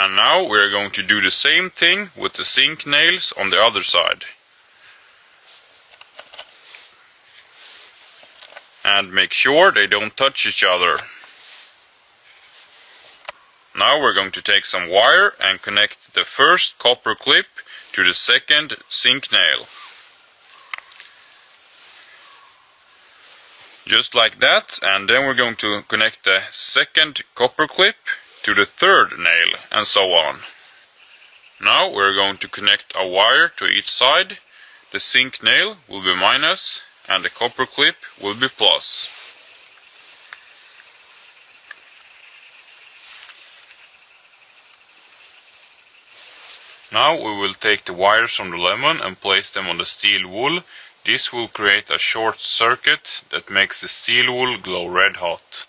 And now we're going to do the same thing with the zinc nails on the other side. And make sure they don't touch each other. Now we're going to take some wire and connect the first copper clip to the second zinc nail. Just like that and then we're going to connect the second copper clip to the third nail and so on. Now we're going to connect a wire to each side. The zinc nail will be minus and the copper clip will be plus. Now we will take the wires from the lemon and place them on the steel wool. This will create a short circuit that makes the steel wool glow red hot.